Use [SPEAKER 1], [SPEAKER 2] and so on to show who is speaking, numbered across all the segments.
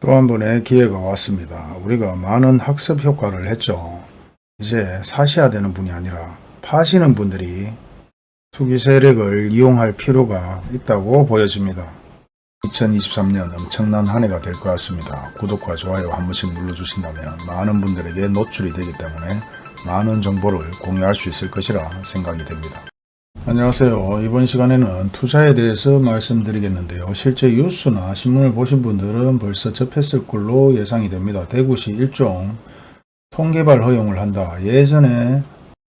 [SPEAKER 1] 또 한 번의 기회가 왔습니다. 우리가 많은 학습 효과를 했죠. 이제 사셔야 되는 분이 아니라 파시는 분들이 투기 세력을 이용할 필요가 있다고 보여집니다. 2023년 엄청난 한 해가 될 것 같습니다. 구독과 좋아요 한 번씩 눌러주신다면 많은 분들에게 노출이 되기 때문에 많은 정보를 공유할 수 있을 것이라 생각이 됩니다. 안녕하세요. 이번 시간에는 투자에 대해서 말씀드리겠는데요. 실제 뉴스나 신문을 보신 분들은 벌써 접했을 걸로 예상이 됩니다. 대구시 일종 통개발 허용을 한다. 예전에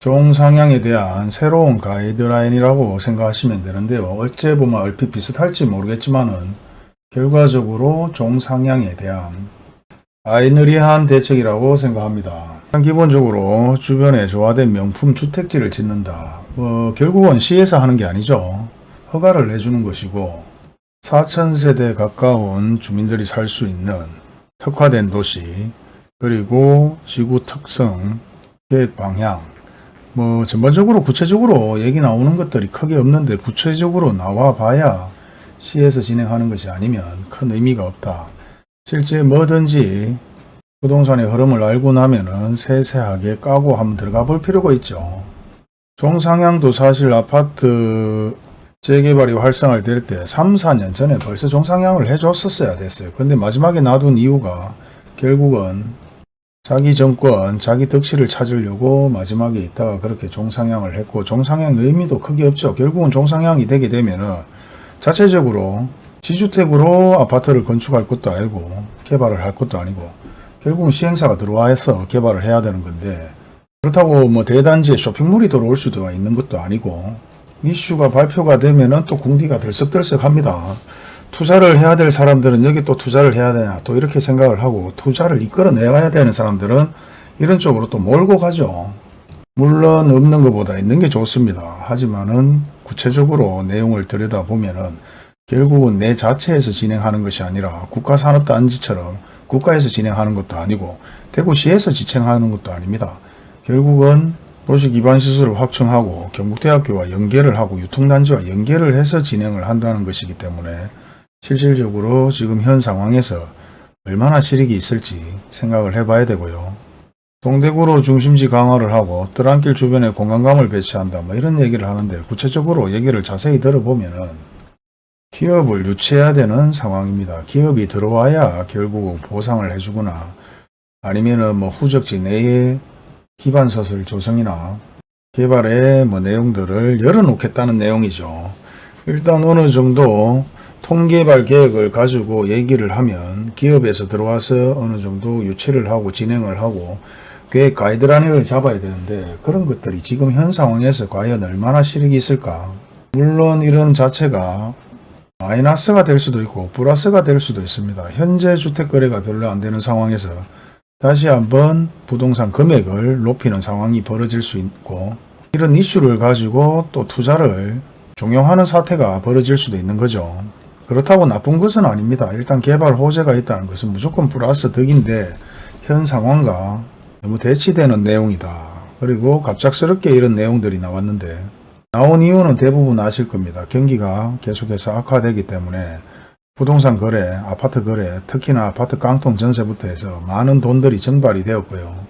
[SPEAKER 1] 종상향에 대한 새로운 가이드라인이라고 생각하시면 되는데요. 어째 보면 얼핏 비슷할지 모르겠지만 은 결과적으로 종상향에 대한 아이너리한 대책이라고 생각합니다. 기본적으로 주변에 조화된 명품 주택지를 짓는다. 어, 결국은 시에서 하는 게 아니죠. 허가를 내주는 것이고 4천세대 가까운 주민들이 살 수 있는 특화된 도시 그리고 지구 특성 계획 방향 뭐 전반적으로 구체적으로 얘기 나오는 것들이 크게 없는데 구체적으로 나와 봐야 시에서 진행하는 것이 아니면 큰 의미가 없다. 실제 뭐든지 부동산의 흐름을 알고 나면은 세세하게 까고 한번 들어가 볼 필요가 있죠. 종상향도 사실 아파트 재개발이 활성화될 때 3, 4년 전에 벌써 종상향을 해줬었어야 됐어요. 근데 마지막에 놔둔 이유가 결국은 자기 정권, 자기 덕실을 찾으려고 마지막에 있다가 그렇게 종상향을 했고 종상향 의미도 크게 없죠. 결국은 종상향이 되게 되면 은 자체적으로 지주택으로 아파트를 건축할 것도 아니고 개발을 할 것도 아니고 결국은 시행사가 들어와서 개발을 해야 되는 건데 그렇다고 뭐 대단지에 쇼핑몰이 들어올 수도 있는 것도 아니고 이슈가 발표가 되면은 또 궁디가 들썩들썩합니다. 투자를 해야 될 사람들은 여기 또 투자를 해야 되냐 또 이렇게 생각을 하고 투자를 이끌어 내가야 되는 사람들은 이런 쪽으로 또 몰고 가죠. 물론 없는 것보다 있는 게 좋습니다. 하지만은 구체적으로 내용을 들여다보면은 결국은 내 자체에서 진행하는 것이 아니라 국가산업단지처럼 국가에서 진행하는 것도 아니고 대구시에서 지청하는 것도 아닙니다. 결국은 도시 기반 시설을 확충하고 경북대학교와 연계를 하고 유통단지와 연계를 해서 진행을 한다는 것이기 때문에 실질적으로 지금 현 상황에서 얼마나 실익이 있을지 생각을 해봐야 되고요. 동대구로 중심지 강화를 하고 뜰안길 주변에 공간감을 배치한다 뭐 이런 얘기를 하는데 구체적으로 얘기를 자세히 들어보면 은 기업을 유치해야 되는 상황입니다. 기업이 들어와야 결국 보상을 해주거나 아니면은 뭐 후적지 내에 기반서술 조성이나 개발의 뭐 내용들을 열어놓겠다는 내용이죠. 일단 어느 정도 통개발 계획을 가지고 얘기를 하면 기업에서 들어와서 어느 정도 유치를 하고 진행을 하고 계획 가이드라인을 잡아야 되는데 그런 것들이 지금 현 상황에서 과연 얼마나 실익이 있을까 물론 이런 자체가 마이너스가 될 수도 있고 플러스가 될 수도 있습니다. 현재 주택거래가 별로 안 되는 상황에서 다시 한번 부동산 금액을 높이는 상황이 벌어질 수 있고 이런 이슈를 가지고 또 투자를 종용하는 사태가 벌어질 수도 있는 거죠. 그렇다고 나쁜 것은 아닙니다. 일단 개발 호재가 있다는 것은 무조건 플러스 덕인데 현 상황과 너무 대치되는 내용이다. 그리고 갑작스럽게 이런 내용들이 나왔는데 나온 이유는 대부분 아실 겁니다. 경기가 계속해서 악화되기 때문에 부동산 거래, 아파트 거래, 특히나 아파트 깡통 전세부터 해서 많은 돈들이 증발이 되었고요.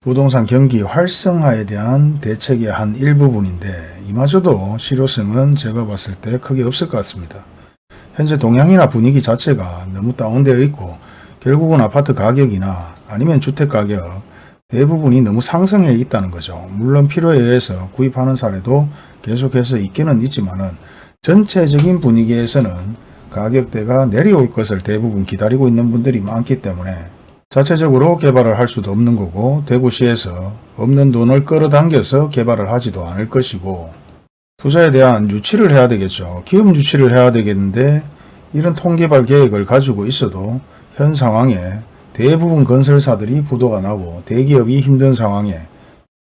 [SPEAKER 1] 부동산 경기 활성화에 대한 대책의 한 일부분인데 이마저도 실효성은 제가 봤을 때 크게 없을 것 같습니다. 현재 동향이나 분위기 자체가 너무 다운되어 있고 결국은 아파트 가격이나 아니면 주택 가격 대부분이 너무 상승해 있다는 거죠. 물론 필요에 의해서 구입하는 사례도 계속해서 있기는 있지만 은 전체적인 분위기에서는 가격대가 내려올 것을 대부분 기다리고 있는 분들이 많기 때문에 자체적으로 개발을 할 수도 없는 거고 대구시에서 없는 돈을 끌어당겨서 개발을 하지도 않을 것이고 투자에 대한 유치를 해야 되겠죠. 기업 유치를 해야 되겠는데 이런 통개발 계획을 가지고 있어도 현 상황에 대부분 건설사들이 부도가 나고 대기업이 힘든 상황에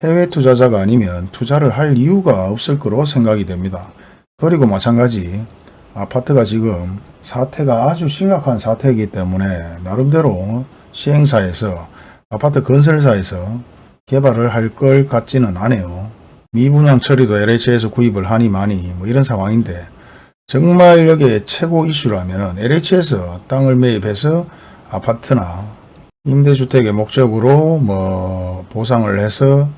[SPEAKER 1] 해외 투자자가 아니면 투자를 할 이유가 없을 거로 생각이 됩니다. 그리고 마찬가지 아파트가 지금 사태가 아주 심각한 사태이기 때문에 나름대로 시행사에서 아파트 건설사에서 개발을 할 걸 같지는 않아요. 미분양 처리도 LH에서 구입을 하니 많이 뭐 이런 상황인데 정말 여기에 최고 이슈라면 LH에서 땅을 매입해서 아파트나 임대주택의 목적으로 뭐 보상을 해서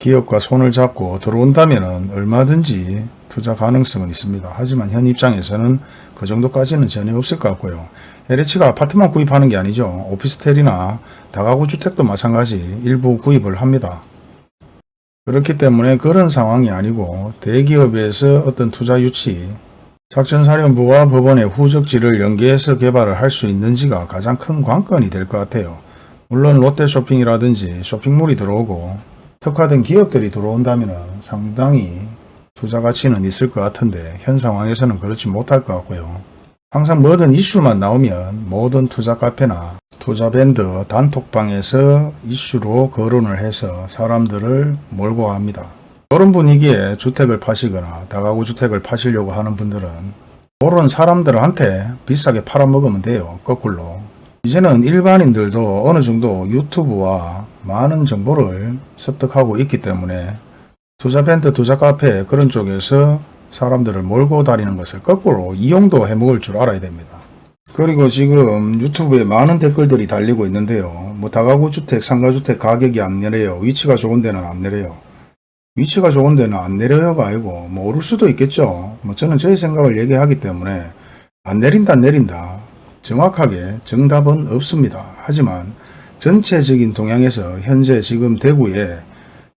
[SPEAKER 1] 기업과 손을 잡고 들어온다면 얼마든지 투자 가능성은 있습니다. 하지만 현 입장에서는 그 정도까지는 전혀 없을 것 같고요. LH가 아파트만 구입하는 게 아니죠. 오피스텔이나 다가구 주택도 마찬가지 일부 구입을 합니다. 그렇기 때문에 그런 상황이 아니고 대기업에서 어떤 투자 유치, 작전사령부와 법원의 후적지를 연계해서 개발을 할 수 있는지가 가장 큰 관건이 될 것 같아요. 물론 롯데쇼핑이라든지 쇼핑몰이 들어오고 특화된 기업들이 들어온다면 상당히 투자 가치는 있을 것 같은데 현 상황에서는 그렇지 못할 것 같고요. 항상 뭐든 이슈만 나오면 모든 투자 카페나 투자 밴드 단톡방에서 이슈로 거론을 해서 사람들을 몰고 갑니다. 그런 분위기에 주택을 파시거나 다가구 주택을 파시려고 하는 분들은 그런 사람들한테 비싸게 팔아먹으면 돼요. 거꾸로. 이제는 일반인들도 어느 정도 유튜브와 많은 정보를 습득하고 있기 때문에 투자 밴드, 투자 카페 그런 쪽에서 사람들을 몰고 다니는 것을 거꾸로 이용도 해먹을 줄 알아야 됩니다. 그리고 지금 유튜브에 많은 댓글들이 달리고 있는데요. 뭐 다가구 주택, 상가주택 가격이 안 내려요. 위치가 좋은 데는 안 내려요. 위치가 좋은 데는 안 내려요가 아니고 뭐 오를 수도 있겠죠. 뭐 저는 저의 생각을 얘기하기 때문에 안 내린다 내린다 정확하게 정답은 없습니다. 하지만 전체적인 동향에서 현재 지금 대구에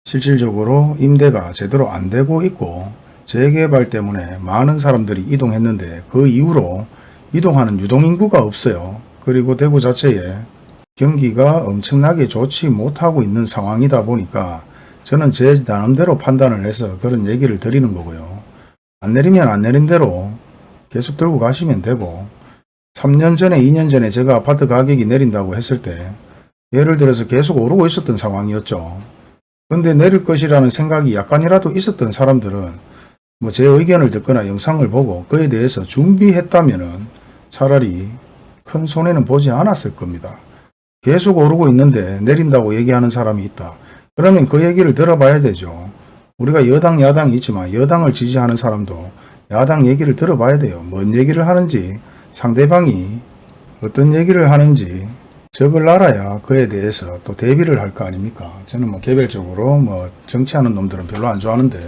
[SPEAKER 1] 실질적으로 임대가 제대로 안 되고 있고 재개발 때문에 많은 사람들이 이동했는데 그 이후로 이동하는 유동인구가 없어요. 그리고 대구 자체에 경기가 엄청나게 좋지 못하고 있는 상황이다 보니까 저는 제 나름대로 판단을 해서 그런 얘기를 드리는 거고요. 안 내리면 안 내린 대로 계속 들고 가시면 되고 3년 전에 2년 전에 제가 아파트 가격이 내린다고 했을 때 예를 들어서 계속 오르고 있었던 상황이었죠. 근데 내릴 것이라는 생각이 약간이라도 있었던 사람들은 뭐 제 의견을 듣거나 영상을 보고 그에 대해서 준비했다면은 차라리 큰 손해는 보지 않았을 겁니다. 계속 오르고 있는데 내린다고 얘기하는 사람이 있다. 그러면 그 얘기를 들어봐야 되죠. 우리가 여당, 야당이 있지만 여당을 지지하는 사람도 야당 얘기를 들어봐야 돼요. 뭔 얘기를 하는지 상대방이 어떤 얘기를 하는지 적을 알아야 그에 대해서 또 대비를 할 거 아닙니까? 저는 뭐 개별적으로 뭐 정치하는 놈들은 별로 안 좋아하는데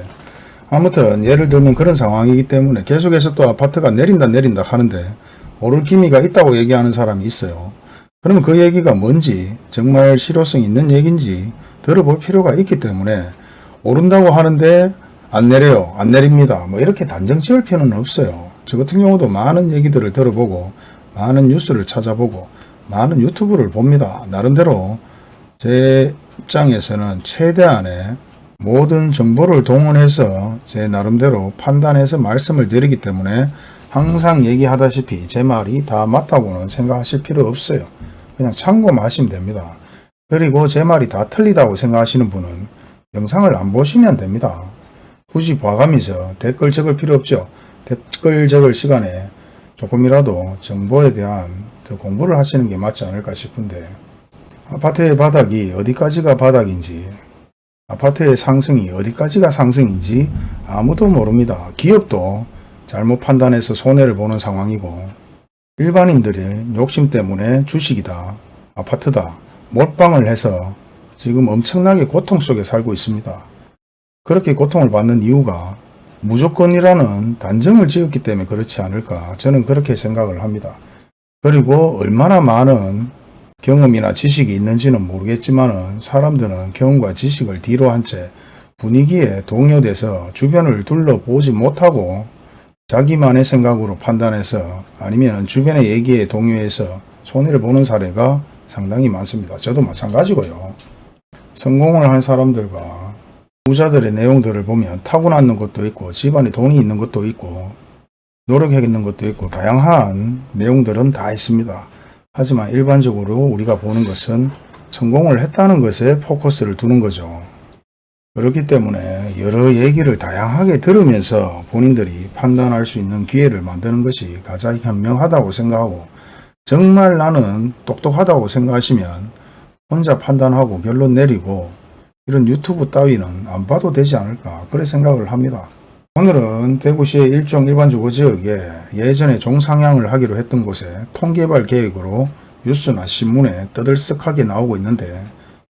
[SPEAKER 1] 아무튼 예를 들면 그런 상황이기 때문에 계속해서 또 아파트가 내린다 내린다 하는데 오를 기미가 있다고 얘기하는 사람이 있어요. 그러면 그 얘기가 뭔지 정말 실효성 있는 얘기인지 들어볼 필요가 있기 때문에 오른다고 하는데 안 내려요. 안 내립니다. 뭐 이렇게 단정 지을 필요는 없어요. 저 같은 경우도 많은 얘기들을 들어보고 많은 뉴스를 찾아보고 많은 유튜브를 봅니다. 나름대로 제 입장에서는 최대한의 모든 정보를 동원해서 제 나름대로 판단해서 말씀을 드리기 때문에 항상 얘기하다시피 제 말이 다 맞다고는 생각하실 필요 없어요. 그냥 참고만 하시면 됩니다. 그리고 제 말이 다 틀리다고 생각하시는 분은 영상을 안 보시면 됩니다. 굳이 봐가면서 댓글 적을 필요 없죠. 댓글 적을 시간에 조금이라도 정보에 대한 더 공부를 하시는 게 맞지 않을까 싶은데 아파트의 바닥이 어디까지가 바닥인지 아파트의 상승이 어디까지가 상승인지 아무도 모릅니다. 기업도 잘못 판단해서 손해를 보는 상황이고 일반인들의 욕심 때문에 주식이다, 아파트다, 몰빵을 해서 지금 엄청나게 고통 속에 살고 있습니다. 그렇게 고통을 받는 이유가 무조건이라는 단정을 지었기 때문에 그렇지 않을까 저는 그렇게 생각을 합니다. 그리고 얼마나 많은 경험이나 지식이 있는지는 모르겠지만 사람들은 경험과 지식을 뒤로 한 채 분위기에 동요돼서 주변을 둘러보지 못하고 자기만의 생각으로 판단해서 아니면 주변의 얘기에 동요해서 손해를 보는 사례가 상당히 많습니다. 저도 마찬가지고요. 성공을 한 사람들과 부자들의 내용들을 보면 타고났는 것도 있고 집안에 돈이 있는 것도 있고 노력했는 것도 있고 다양한 내용들은 다 있습니다. 하지만 일반적으로 우리가 보는 것은 성공을 했다는 것에 포커스를 두는 거죠. 그렇기 때문에 여러 얘기를 다양하게 들으면서 본인들이 판단할 수 있는 기회를 만드는 것이 가장 현명하다고 생각하고 정말 나는 똑똑하다고 생각하시면 혼자 판단하고 결론 내리고 이런 유튜브 따위는 안 봐도 되지 않을까 그래 생각을 합니다. 오늘은 대구시의 일종 일반 주거 지역에 예전에 종상향을 하기로 했던 곳에 통개발 계획으로 뉴스나 신문에 떠들썩하게 나오고 있는데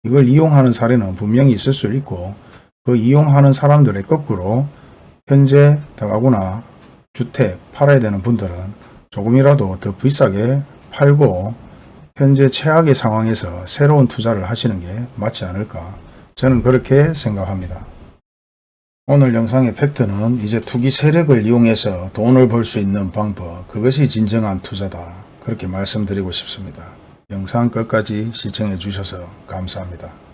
[SPEAKER 1] 이걸 이용하는 사례는 분명히 있을 수 있고 그 이용하는 사람들의 거꾸로 현재 다가구나 주택 팔아야 되는 분들은 조금이라도 더 비싸게 팔고 현재 최악의 상황에서 새로운 투자를 하시는 게 맞지 않을까 저는 그렇게 생각합니다. 오늘 영상의 팩트는 이제 투기 세력을 이용해서 돈을 벌 수 있는 방법 그것이 진정한 투자다 그렇게 말씀드리고 싶습니다. 영상 끝까지 시청해 주셔서 감사합니다.